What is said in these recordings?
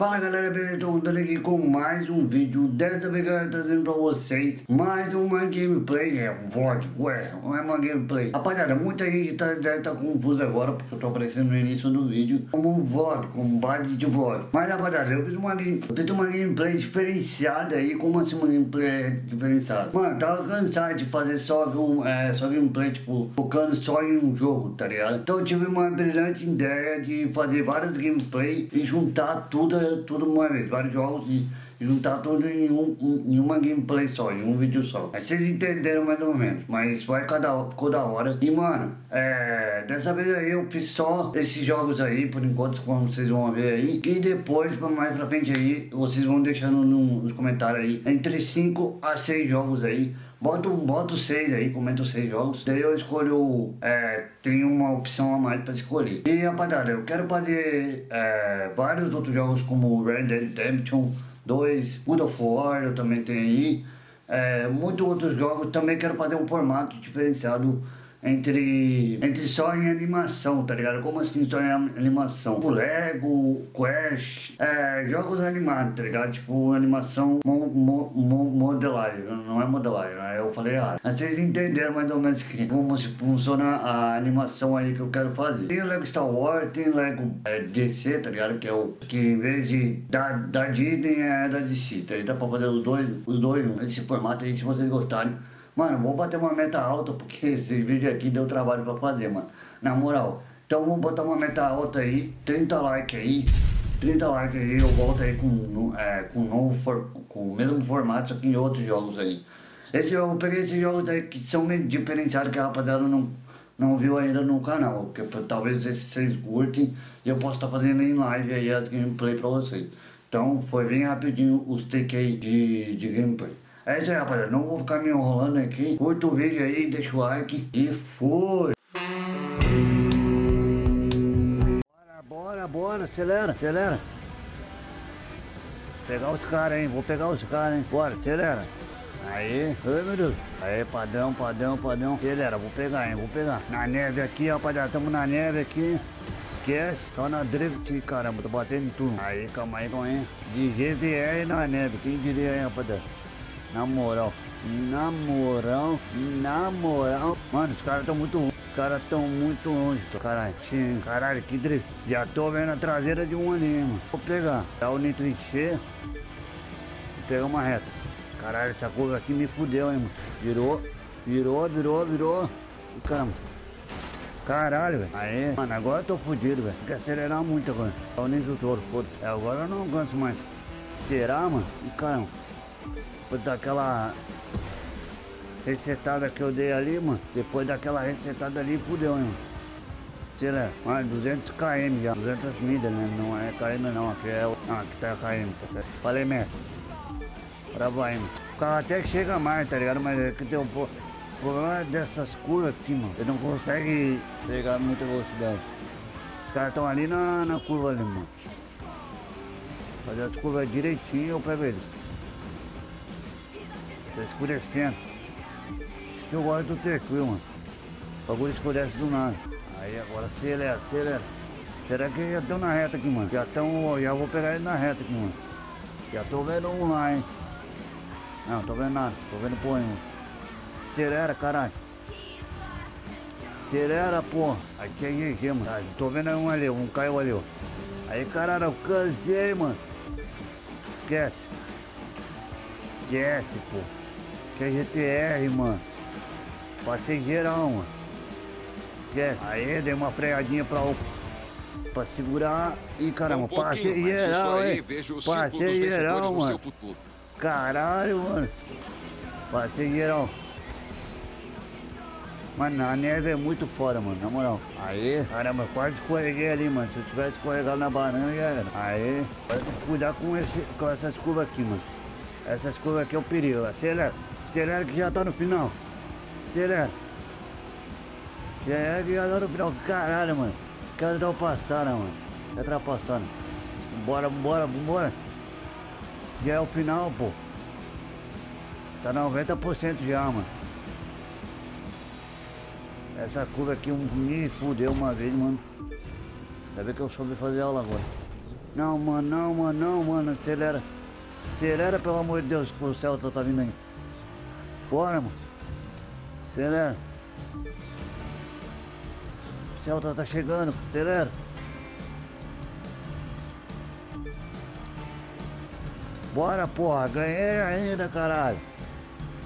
Fala galera, beleza? Estou voltando aqui com mais um vídeo Dessa vez galera, trazendo pra vocês Mais uma gameplay, é um vlog, ué, não é uma gameplay Rapaziada, muita gente tá, deve tá confusa agora Porque eu tô aparecendo no início do vídeo Como um vlog, como base de vlog Mas rapaziada, eu fiz uma, eu fiz uma gameplay diferenciada aí Como assim uma gameplay diferenciada? Mano, tava cansado de fazer só, um, é, só gameplay, tipo Focando só em um jogo, tá ligado? Então eu tive uma brilhante ideia de fazer várias gameplays E juntar tudo tudo uma vez, vários jogos e, juntar tudo em, um, em uma gameplay só, em um vídeo só. Aí vocês entenderam mais ou menos, mas vai cada, ficou da hora. E mano, é, dessa vez aí eu fiz só esses jogos aí, por enquanto, como vocês vão ver aí. E depois, mais pra frente aí, vocês vão deixando no, nos comentários aí, entre 5 a 6 jogos aí. Bota, bota 6 aí, comenta os 6 jogos. Daí eu escolho, é, tem uma opção a mais pra escolher. E rapaziada, eu quero fazer é, vários outros jogos como Red Dead Redemption 2, God of War eu também tenho aí. É, muitos outros jogos, também quero fazer um formato diferenciado entre, entre só em animação, tá ligado? Como assim só em animação? O Lego, Quest, é, jogos animados, tá ligado? Tipo animação mo, mo, mo, modelagem, não é modelagem, né? eu falei errado. Vocês entenderam mais ou menos que, como funciona a animação aí que eu quero fazer. Tem o Lego Star Wars, tem o Lego é, DC, tá ligado? Que é o que em vez de da, da Disney é da DC, tá? Aí dá pra fazer os dois, os dois nesse formato aí, se vocês gostarem. Mano, vou bater uma meta alta porque esse vídeo aqui deu trabalho pra fazer, mano. Na moral. Então vamos botar uma meta alta aí, 30 likes aí. 30 likes aí, eu volto aí com, é, com, novo com o mesmo formato, só que em outros jogos aí. Esse, eu peguei esses jogos aí que são diferenciados que a rapaziada não, não viu ainda no canal. Porque talvez vocês curtem e eu posso estar tá fazendo em live aí as gameplay pra vocês. Então foi bem rapidinho os take aí de, de gameplay. É isso aí, rapaziada. Não vou ficar me enrolando aqui. Curta o vídeo aí, deixa o like e fui! Bora, bora, bora. Acelera, acelera. Vou pegar os caras, hein. Vou pegar os caras, hein. Bora, acelera. Aí, ai meu Deus. Aí, padrão, padrão, padrão. Acelera, vou pegar, hein. Vou pegar. Na neve aqui, rapaziada. Tamo na neve aqui. Esquece, só na drift, caramba, tô batendo em tudo. Aí, calma aí, calma aí. De GVR na neve, quem diria aí, rapaziada? Na moral, na moral, na moral. Mano, os caras estão muito Os caras estão muito longe. Caralho, caralho, que drift. Já tô vendo a traseira de um ali, mano. Vou pegar. Dá o nitro encher. Vou pegar uma reta. Caralho, essa curva aqui me fudeu, hein, mano. Virou, virou, virou, virou. Caramba. Caralho, velho. Aí, mano, agora eu tô fudido, velho. Tem que acelerar muito agora. Dá o nitro todo, foda-se. Agora eu não aguento mais. Será, mano? Caramba. Daquela resetada que eu dei ali, mano. Depois daquela resetada ali, fudeu, hein, lá, mais 200 km já. 200 milhas, né? Não é km não, aqui é. Ah, aqui tá km, tá certo. Falei, mestre. Agora vai, mano. O carro até chega mais, tá ligado? Mas é que tem um pouco... O problema dessas curvas aqui, mano. Ele não consegue pegar muita velocidade. Os caras estão ali na, na curva ali, mano. Fazer as curvas direitinho eu pego eles. Tá escurecendo. Isso que eu gosto do tranquilo, mano. O bagulho escurece do nada. Aí agora acelera, acelera. Será que já estão na reta aqui, mano? Já estão. Já vou pegar ele na reta aqui, mano. Já tô vendo um lá, hein? Não, tô vendo nada. Tô vendo porra, mano. Acelera, caralho. Acelera, porra. Aqui é GG, mano. Tô vendo um ali, um caiu ali, ó. Aí, caralho, eu cansei, mano. Esquece. Esquece, pô. GTR, mano. Passei geral, mano. Aí, dei uma freadinha pra, pra segurar. Ih, caramba, um passei geral, hein. Passei geral, mano. Caralho, mano. Passei geral. Mano, a neve é muito foda, mano, na moral. Aí, caramba, quase escorreguei ali, mano. Se eu tivesse escorregado na banana, já era. Aí, cuidar com, esse, com essas curvas aqui, mano. Essas curvas aqui é o perigo. Acelera. Acelera que já tá no final. Acelera. Acelera que já tá no final. Caralho, mano. Quero dar o passada, mano. Tá ultrapassando. Bora, bora, bora. Já é o final, pô. Tá 90% já, mano. Essa curva aqui me fudeu uma vez, mano. Ainda bem que eu soube fazer aula agora. Não, mano, não, mano, não, mano. Acelera. Acelera, pelo amor de Deus, que o Celta tá vindo aí. Bora, mano. Acelera. O Celta tá chegando, acelera. Bora, porra, ganhei ainda, caralho.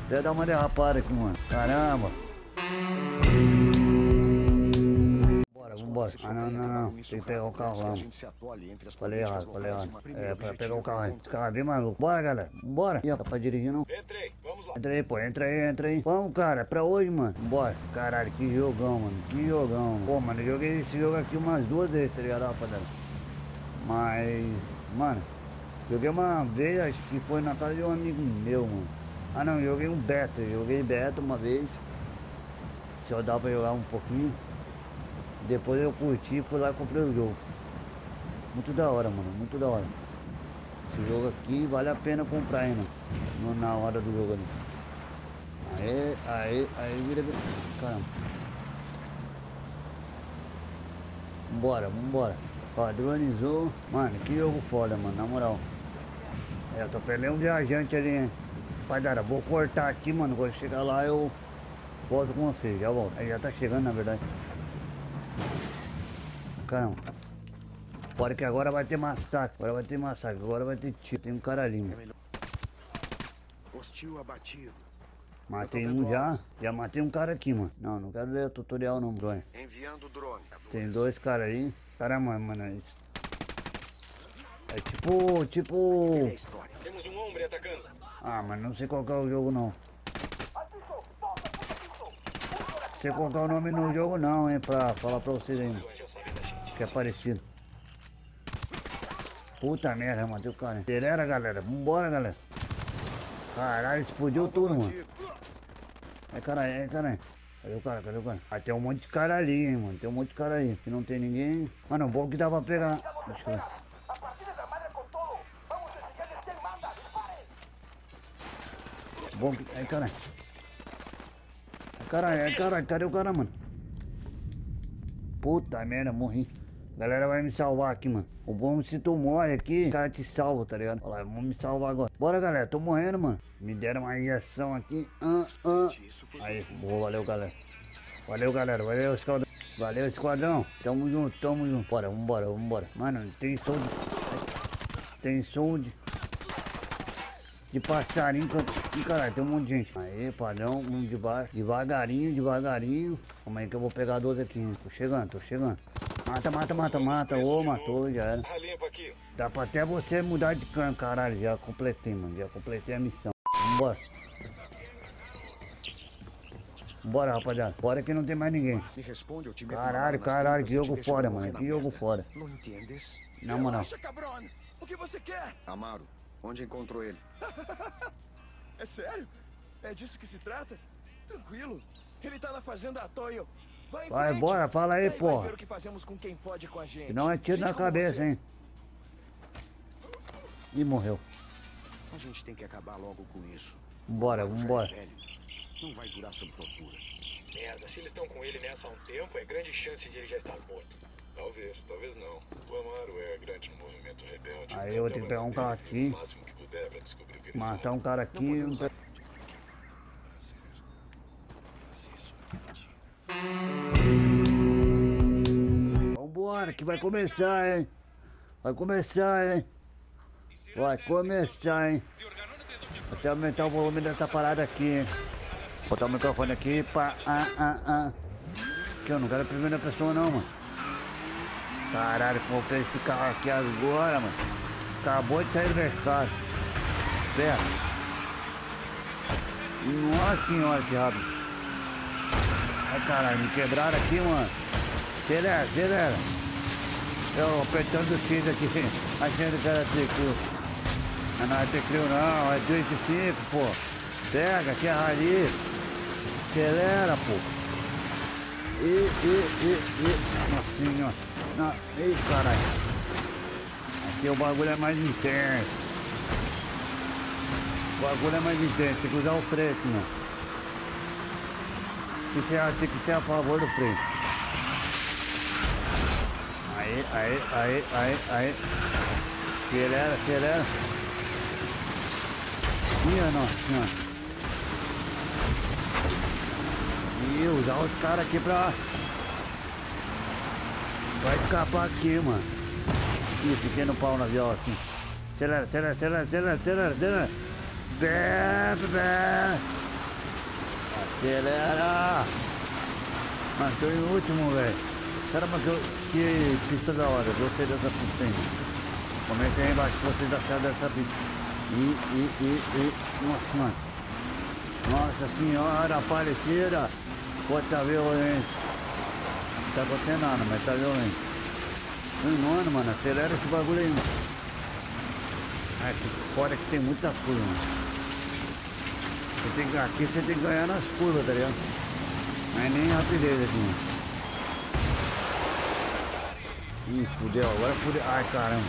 Deve dar uma derrapada aqui, mano. Caramba. Bora, vambora. Ah, não, não, não. Tem que pegar o carro lá, mano. Falei errado, falei errado. É, pra pegar o carro aí. Esse carro é bem maluco. Bora, galera. Bora. Ih, tá pra dirigir, não? Entrei. Entra aí, pô. Entra aí, entra aí. Vamos, cara. Pra hoje, mano. Bora. Caralho, que jogão, mano. Que jogão. Pô, mano, eu joguei esse jogo aqui umas duas vezes, tá ligado, rapaziada? Mas, mano, joguei uma vez, acho que foi na casa de um amigo meu, mano. Ah não, joguei um beta, joguei beta uma vez. Só dá pra jogar um pouquinho. Depois eu curti fui lá e comprei o jogo. Muito da hora, mano, muito da hora. Esse jogo aqui vale a pena comprar ainda. No, na hora do jogo ali. Aí, aí, aí vira. Caramba. Vambora, vambora. Padronizou. Mano, que jogo foda, mano, na moral. É, eu perdendo um viajante ali, hein. Rapaziada, vou cortar aqui, mano. Quando chegar lá eu volto com você, já volto. Aí já tá chegando, na verdade. Caramba. Bora que agora vai ter massacre. Agora vai ter massacre. Agora vai ter tiro. Tem um cara ali, mano. Hostil abatido. Matei um já. Já matei um cara aqui, mano. Não, não quero ler o tutorial não, bro. Enviando drone. Tem dois caras aí. Caramba, mano. É é tipo, tipo... Temos um homem atacando. Ah, mas não sei qual que é o jogo não. Sei qual que é o nome no jogo não, hein, pra falar pra vocês aí. mano. Que é parecido. Puta merda, matei o cara. Acelera, galera. Vambora, galera. Caralho, explodiu tudo, mano. É caralho, é caralho. Cadê o cara? Cadê o cara? Ah, tem um monte de cara ali, hein, mano. Tem um monte de cara aí. Que não tem ninguém. Mano, bom que dá pra pegar. Deixa eu! Bom que... Ai, caralho. Ai, caralho, ai, caralho. Cadê o cara, mano? Puta merda, morri. A galera vai me salvar aqui, mano. O bom é se tu morre aqui, o cara te salva, tá ligado? Olha lá, vamos me salvar agora. Bora, galera. Tô morrendo, mano. Me deram uma injeção aqui. Ah, ah. Aí, boa, valeu, galera. Valeu, galera. Valeu, esquadrão. Valeu, esquadrão. Tamo junto, tamo junto. Bora, vambora, vambora. Mano, tem som de... Tem som de... De passarinho. Ih, caralho, tem um monte de gente. Aí, padrão, vamos de baixo. Devagarinho, devagarinho. Como é que eu vou pegar 12 aqui, hein? Tô chegando, tô chegando. Mata, mata, mata, mata. Ô, matou, já era. Dá pra até você mudar de cano, caralho. Já completei, mano. Já completei a missão. Vambora. Bora, rapaziada. Bora que não tem mais ninguém. Me responde, eu te Caralho, caralho, que e jogo morrer mano. Que jogo foda. Não entendes? Na moral. Relaxa, cabrón! O que você quer? Amaro, onde encontrou ele? É sério? É disso que se trata? Tranquilo. Ele tá na fazenda Toyo. Vai Vai, frente. bora, fala aí. Vai ver o que fazemos com quem fode com a gente. Não é tiro Gente na cabeça, você. hein? Ih, morreu. A gente tem que acabar logo com isso. Já vambora. é. Não vai durar sob tortura. Merda, se eles estão com ele nessa há um tempo, é grande chance de ele já estar morto. Talvez, talvez não. O Amaro é grande no movimento rebelde. Aí eu vou ter que pegar um dele aqui. Matar um cara aqui. Não podemos um- Vambora, que vai começar, hein? Vai começar, hein? Vai começar, hein? Até aumentar o volume dessa parada aqui, hein? Botar o microfone aqui pra. Ah, ah, ah. Que eu não quero a primeira pessoa, não, mano. Caralho, comprei esse carro aqui agora, mano. Acabou de sair do mercado. Pera. Nossa senhora, que rápido. Ai, caralho, me quebraram aqui, mano. Acelera, acelera. Eu apertando o X aqui, achando que era tricô. Mas não é tricô não, é 205, pô. Pega, que é rali. Acelera, pô. E, e, e, e. Nossa senhora. Não, ei, caralho. Aqui o bagulho é mais intenso. O bagulho é mais intenso, tem que usar o freio, mano. Tem que ser, tem que ser a favor do freio. Aí, aí, aí, aí, aí. Acelera, acelera. Minha nossa senhora. Ih, usar os caras aqui pra... Vai escapar aqui, mano. Ih, fiquei no pau na viola aqui. Acelera, acelera, acelera, acelera, acelera, acelera. Acelera. Mano, tô em último, velho. Caramba, que, que pista da hora. Gostei dessa pista aí. Comenta aí embaixo se vocês acharam dessa pista. E, e, e, e... Nossa, mano. Nossa senhora, aparecida. Pode tá violento. Não tá acontecendo nada, mas tá violento. Mano, mano, acelera esse bagulho aí, mano. Ah, que fora que tem muita curva, mano. Você tem que, aqui você tem que ganhar nas curvas, tá ligado? É nem rapidez aqui, mano. Ih, fudeu, agora fudeu. Ai, caramba.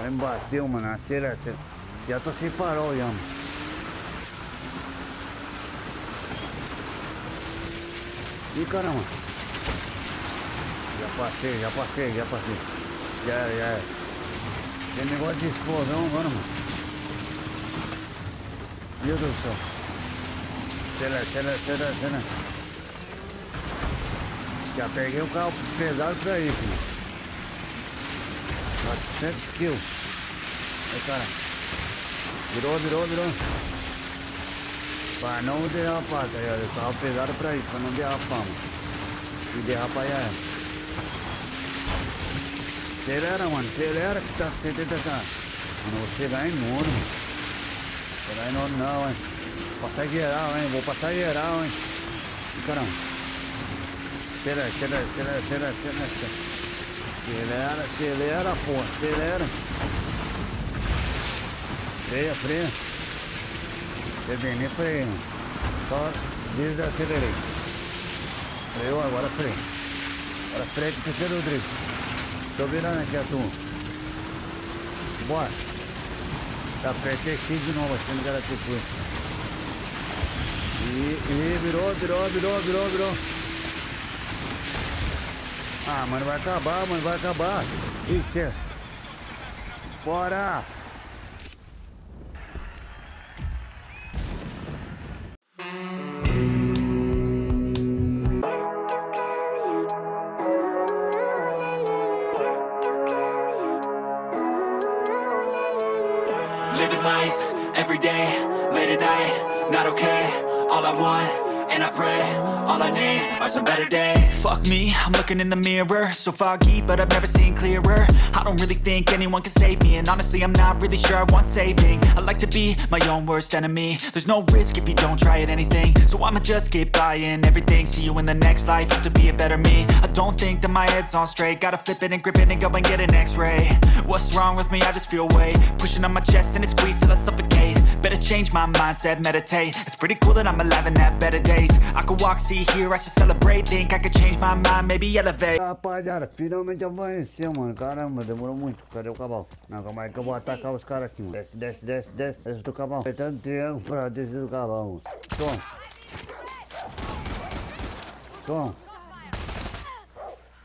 Aí me bateu, mano. Acelera, acelera. Já tô sem farol, já, mano. Ih, caramba. Já passei, já passei, já passei. Já era, já era. Tem negócio de explosão agora, mano. Meu Deus do céu. Acelera, acelera, acelera, acelera. Já peguei o carro pesado pra isso, mano. 400 quilos. Aí, cara. Virou, virou, virou. Pra não derrapar, tá ligado? O carro pesado pra isso, pra não derrapar, mano. E derrapar já é. Acelera, mano. Acelera que tá 70 tá. Mano, você vai enorme, mano. Você vai enorme não, hein. Passar geral, hein. Vou passar geral, hein. Ih, caramba. Acelera, acelera, acelera, acelera, acelera. Acelera, acelera, pô. Acelera. Freia, freia. Bem, nem freio. Só desacelerei. Freio, agora freio. Agora freio que terceiro drift. Tô virando aqui a turma. Bora. Tá apertei X de novo, achando que era isso. E, e virou, virou, virou, virou, virou. Ah, mano, vai acabar, mano, vai acabar. Ixi. Bora. Living life every day, late at night, not okay. All I want, and I pray, all I need are some better days. Fuck me, I'm looking in the mirror, so foggy, but I've never seen clearer. I don't really think anyone can save me, and honestly, I'm not really sure I want saving. I like to be my own worst enemy. There's no risk if you don't try at anything, so I'ma just keep buying everything. See you in the next life, have to be a better me. I don't think that my head's on straight, gotta flip it and grip it and go and get an X-ray. What's wrong with me? I just feel weight pushing on my chest and it squeezes till I suffocate. Better change my mindset, meditate. It's pretty cool that I'm alive and have better days. I could walk, see, hear, I should celebrate. Think I could change my mind, maybe elevate. Rapaziada, finalmente amanheceu, mano. Caramba, demorou muito. Cadê o cavalo? Não, calma aí que eu vou atacar os caras aqui, mano. Desce, desce, desce, desce. Desce do cavalo. Apertando triângulo pra descer do cavalo, mano. Toma. Toma.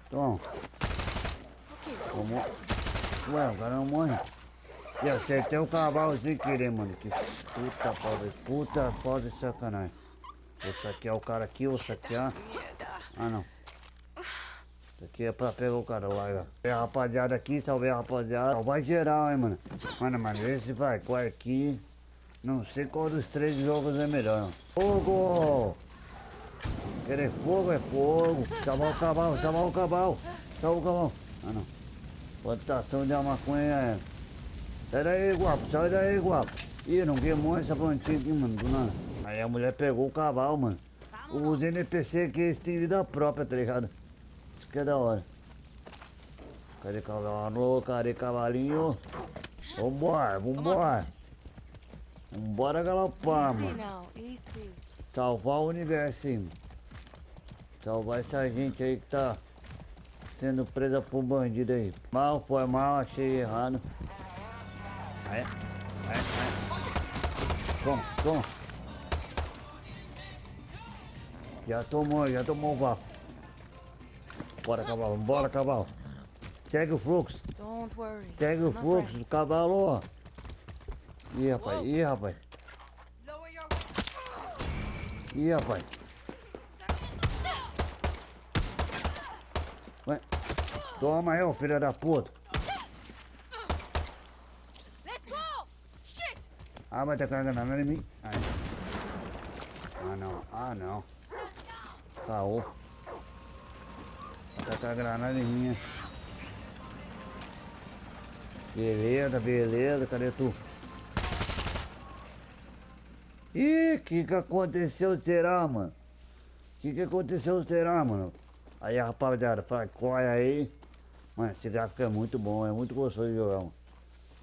Toma. Tomou. Ué, o cara não morre. E acertei o cavalo sem querer, mano. Que puta pobre. Puta foda de sacanagem. Vou saquear o cara aqui, vou saquear. Ah não. Aqui é pra pegar o cara lá, ó. A rapaziada aqui, salve rapaziada. Salve geral, hein, mano. Mano, mas esse vai com aqui. Não sei qual dos três jogos é melhor. Fogo! Querer fogo é fogo. Salvar o cavalo, salvar o cavalo. Salvar o cavalo. Ah não. Plantação de maconha é. Sai daí, guapo, sai daí, guapo. Ih, não queimou essa plantinha aqui, mano, do nada. Aí a mulher pegou o cavalo, mano. Os NPC aqui, eles têm vida própria, tá ligado? Que é da hora. Cadê cavalo? Cadê cavalinho? Vambora, vambora. Vambora galopar, Easy mano. now, easy. Salvar o universo, hein. Salvar essa gente aí que tá sendo presa por bandido aí. Mal, foi mal, achei errado. Aí, aí, aí. Toma, toma. Já tomou, já tomou o bafo. Bora, cavalo, bora, cavalo. Segue o fluxo. Don't worry. Segue o fluxo do cavalo, ó. Ih, rapaz. Ih, rapaz. Lower your Ih, rapaz. Toma aí, ô filho da puta. Let's go! Shit! Ah, vai tacar a granada em mim. Ah, não. Ah, não. Caô. Vai tacar a granada em mim. Beleza, beleza. Cadê tu? Ih, que que aconteceu será, mano? Que que aconteceu será, mano? Aí, rapaziada, fracoia aí. Mano, esse gráfico é muito bom, é muito gostoso de jogar, mano.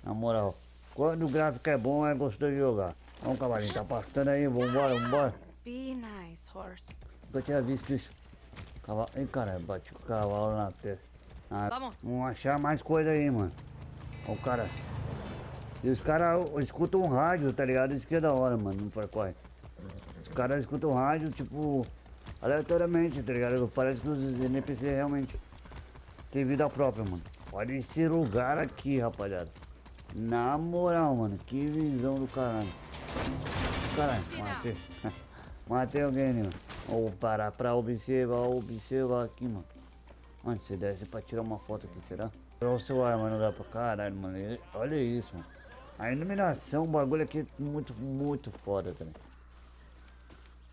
Na moral, quando o gráfico é bom, é gostoso de jogar. Vamos, cavalinho, tá passando aí, vambora, vambora. Be nice, horse. Nunca tinha visto isso. Cavalo. Ih, cara, bate o cavalo na testa. Ah, Vamos. vamos achar mais coisa aí, mano. Ó, o cara. E os caras escutam um rádio, tá ligado? Isso que é da hora, mano, no Farquaad. Os caras escutam rádio, tipo, aleatoriamente, tá ligado? Parece que os NPC realmente têm vida própria, mano. Olha esse lugar aqui, rapaziada. Na moral, mano, que visão do caralho. Caralho, matei. Matei alguém, né, mano. Vou parar pra observar, observar aqui, mano. Mano, se desce pra tirar uma foto aqui, será? Olha o celular, mano, dá pra caralho, mano. Olha isso, mano. A iluminação, o bagulho aqui é muito, muito foda também.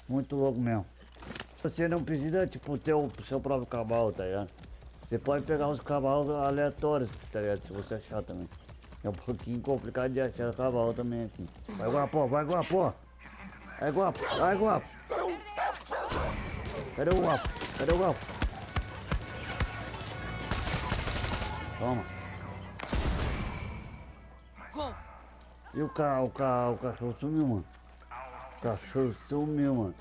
Muito louco mesmo. Você não precisa, tipo, ter o seu próprio cavalo, tá ligado? Você pode pegar os cavalos aleatórios, tá ligado? Se você achar também. É um pouquinho complicado de achar cavalo também aqui. Vai, guapo, vai, guapo. Vai, guapo, vai, guapo. Cadê o guapo? Cadê o guapo? Toma. E o, ca, o, ca, o cachorro sumiu, mano. O cachorro sumiu, mano.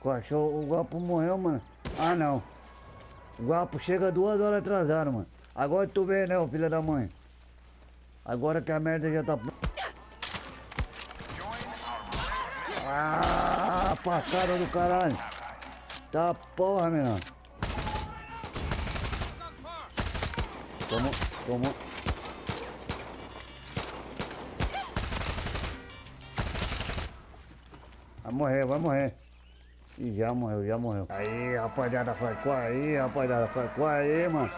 O cachorro, o guapo morreu, mano. Ah, não. O guapo chega duas horas atrasado, mano. Agora tu vê, né, ô filho da mãe? Agora que a merda já tá... Ah, passada do caralho. Tá porra, menino. Tomou, tomou. Vai morrer, vai morrer. Ih, já morreu, já morreu. Aí, rapaziada, foi com aí, rapaziada, foi com aí, mano.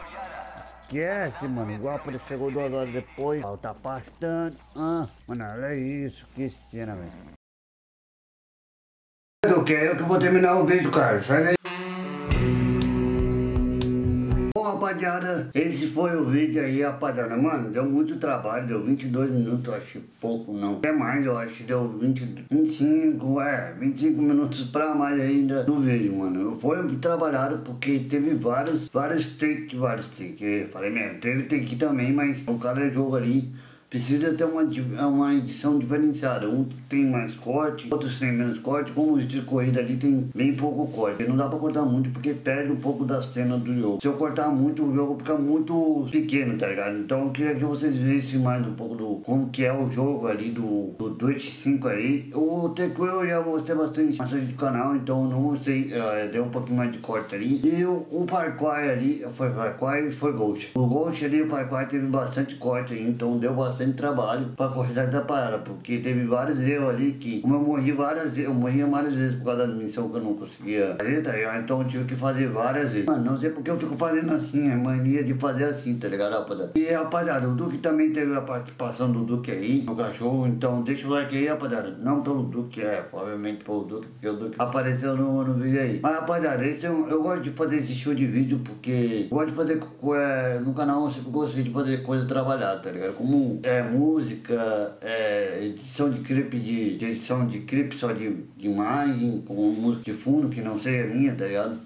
Esquece, mano. O guapo ele chegou duas horas depois. Ó, Tá pastando. Ah, mano, olha isso. Que cena, velho. Eu quero que eu vou terminar o vídeo, cara. Sai daí. Rapaziada, esse foi o vídeo aí, rapaziada. Mano, deu muito trabalho, deu 22 minutos, eu achei pouco, não. Até mais, eu acho que deu 20, 25, é, 25 minutos pra mais ainda no vídeo, mano. Foi trabalhado porque teve vários, vários takes, vários takes. Falei mesmo, teve take também, mas o cada jogo ali precisa ter uma, uma edição diferenciada. Um tem mais corte, outros tem menos corte. Como o de corrida ali tem bem pouco corte. Não dá pra cortar muito porque perde um pouco da cena do jogo. Se eu cortar muito, o jogo fica muito pequeno, tá ligado? Então eu queria que vocês vissem mais um pouco do como que é o jogo ali do, do Twitch 5 aí. O Tequil eu já mostrei bastante, bastante do canal, então eu não mostrei, eh, deu um pouquinho mais de corte ali. E o, o Parquai ali, foi Parquai e foi Ghost. O Ghost ali, o Parquai teve bastante corte aí, então deu bastante trabalho pra cortar essa parada, porque teve vários erros ali que, como eu morri várias vezes, eu morria várias vezes por causa da missão que eu não conseguia fazer, tá ligado? Então eu tive que fazer várias vezes. Mano, não sei porque eu fico fazendo assim, é mania de fazer assim, tá ligado, rapaziada? E rapaziada, o Duque também teve a participação do Duque aí, no cachorro, então deixa o like aí, rapaziada. Não pelo Duque, é, obviamente pelo Duque, porque o Duque apareceu no, no vídeo aí. Mas rapaziada, esse é um- eu gosto de fazer esse show de vídeo porque eu gosto de fazer é, no canal, eu sempre gostei de fazer coisa trabalhada, tá ligado? Como é, música, é, edição de clipe de, de edição de clipe só de, de imagem, com música de fundo, que não sei a minha, tá ligado?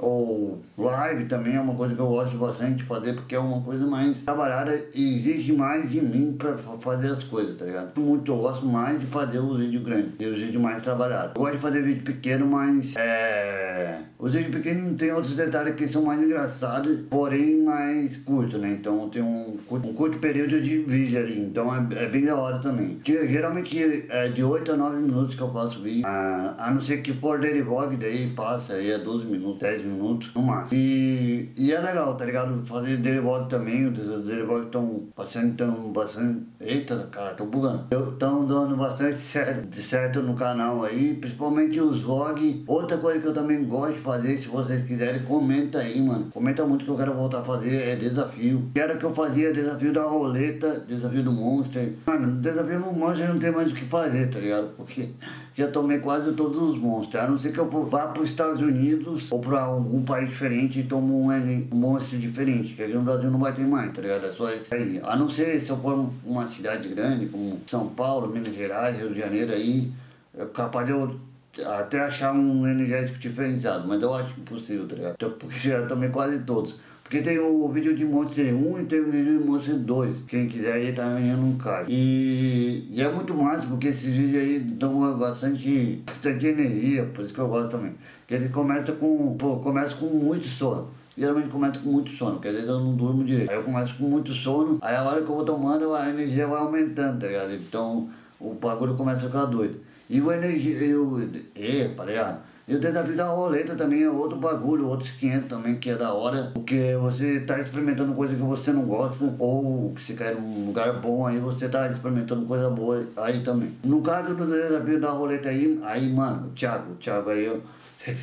Ou live também é uma coisa que eu gosto bastante de fazer porque é uma coisa mais trabalhada e exige mais de mim pra fa- fazer as coisas, tá ligado? Muito, eu gosto mais de fazer os vídeos grandes e os vídeos mais trabalhados. Eu gosto de fazer vídeo pequeno, mas é. Os vídeos pequenos tem outros detalhes que são mais engraçados, porém mais curto, né? Então tem um, curto- um curto período de vídeo ali, então é, é bem da hora também. Que, geralmente é de 8 a 9 minutos que eu faço vídeo, ah, a não ser que for daily vlog, daí passa aí a 12 minutos, 10 minutos. Minutos no máximo. E, e é legal, tá ligado? Fazer derivado também, os derivados estão bastante, tão bastante. Eita, cara, tô bugando. Estão dando bastante certo, certo no canal aí, principalmente os vlogs. Outra coisa que eu também gosto de fazer, se vocês quiserem, comenta aí, mano. Comenta muito que eu quero voltar a fazer, é desafio. Quero que eu fazia desafio da roleta, desafio do monster. Mano, desafio no monster não tem mais o que fazer, tá ligado? Porque já tomei quase todos os monstros. A não ser que eu vá para os Estados Unidos ou para algum país diferente e tomo um, monstro diferente. Que aqui no Brasil não vai ter mais, tá ligado? É só isso aí. A não ser se eu for uma cidade grande, como São Paulo, Minas Gerais, Rio de Janeiro aí, é capaz de eu até achar um energético diferenciado, mas eu acho impossível, tá ligado? Então, porque já tomei quase todos. Porque tem o vídeo de Monster 1 e tem o vídeo de Monster 2. Quem quiser aí tá ganhando um card. E, e, é muito massa porque esses vídeos aí dão bastante, bastante energia, por isso que eu gosto também. Porque ele começa com, pô, começa com muito sono. Geralmente começa com muito sono, porque às vezes eu não durmo direito. Aí eu começo com muito sono, aí a hora que eu vou tomando a energia vai aumentando, tá ligado? Então o bagulho começa a ficar doido. E o energia, eu, epa, tá ligado? E o desafio da roleta também é outro bagulho, outros 500 também, que é da hora. Porque você tá experimentando coisa que você não gosta, ou se quer um lugar bom, aí você tá experimentando coisa boa aí também. No caso do desafio da roleta aí, aí, mano, Thiago, Thiago aí,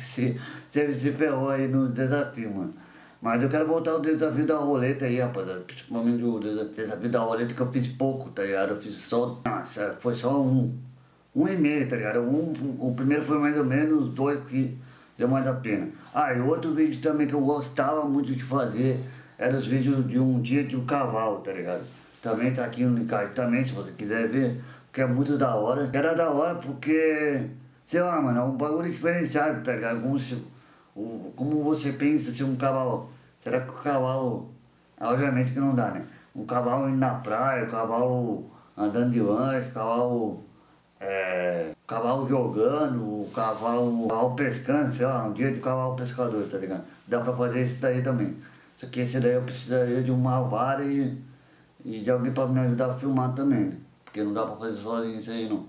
se, você se ferrou aí no desafio, mano. Mas eu quero voltar ao desafio da roleta aí, rapaziada. Principalmente o desafio da roleta que eu fiz pouco, tá ligado? Eu fiz só. Nossa, foi só um um e meio, tá ligado? Um, o primeiro foi mais ou menos, dois que deu mais a pena. Ah, e outro vídeo também que eu gostava muito de fazer era os vídeos de um dia de um cavalo, tá ligado? Também tá aqui no card também, se você quiser ver, porque é muito da hora. Era da hora porque, sei lá, mano, é um bagulho diferenciado, tá ligado? Como, se, o, como você pensa se um cavalo, será que o cavalo, obviamente que não dá, né? Um cavalo indo na praia, um cavalo andando de lanche, cavalo é, cavalo jogando, o cavalo, cavalo pescando, sei lá, um dia de cavalo pescador, tá ligado? Dá pra fazer isso daí também. Só que esse daí eu precisaria de uma vara e, e de alguém pra me ajudar a filmar também, né? Porque não dá pra fazer sozinho isso aí não.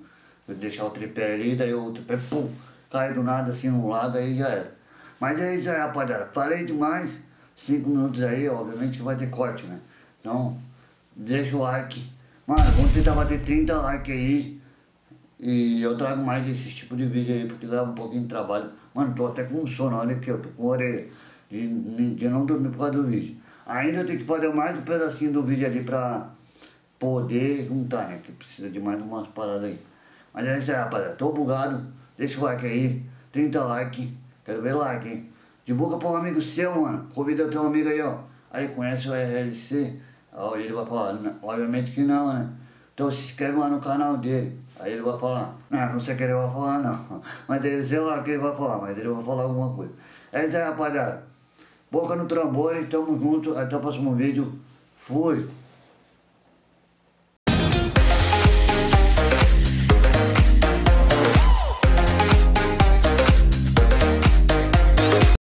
Eu deixar o tripé ali, daí o tripé, pum, cai do nada assim no lago, aí já era. Mas é isso aí, rapaziada. Falei demais, cinco minutos aí, obviamente que vai ter corte, né? Então, deixa o like. Mano, vamos tentar bater 30 likes aí. E eu trago mais desse tipo de vídeo aí, porque dá um pouquinho de trabalho. Mano, tô até com sono, olha aqui, eu tô com orelha de, de não dormir por causa do vídeo. Ainda tem que fazer mais um pedacinho do vídeo ali pra poder juntar, né? Que precisa de mais umas paradas aí. Mas é isso aí, rapaziada. Tô bugado. Deixa o like aí. 30 likes. Quero ver like, hein? Divulga pra um amigo seu, mano. Convida teu amigo aí, ó. Aí conhece o RLC. Ó, ele vai falar, obviamente que não, né? Então se inscreve lá no canal dele. Aí ele vai falar, não, não sei o que ele vai falar não. Mas ele sei lá o que ele vai falar, mas ele vai falar alguma coisa. É isso aí, rapaziada. Boca no trambolho, tamo junto. Até o próximo vídeo. Fui.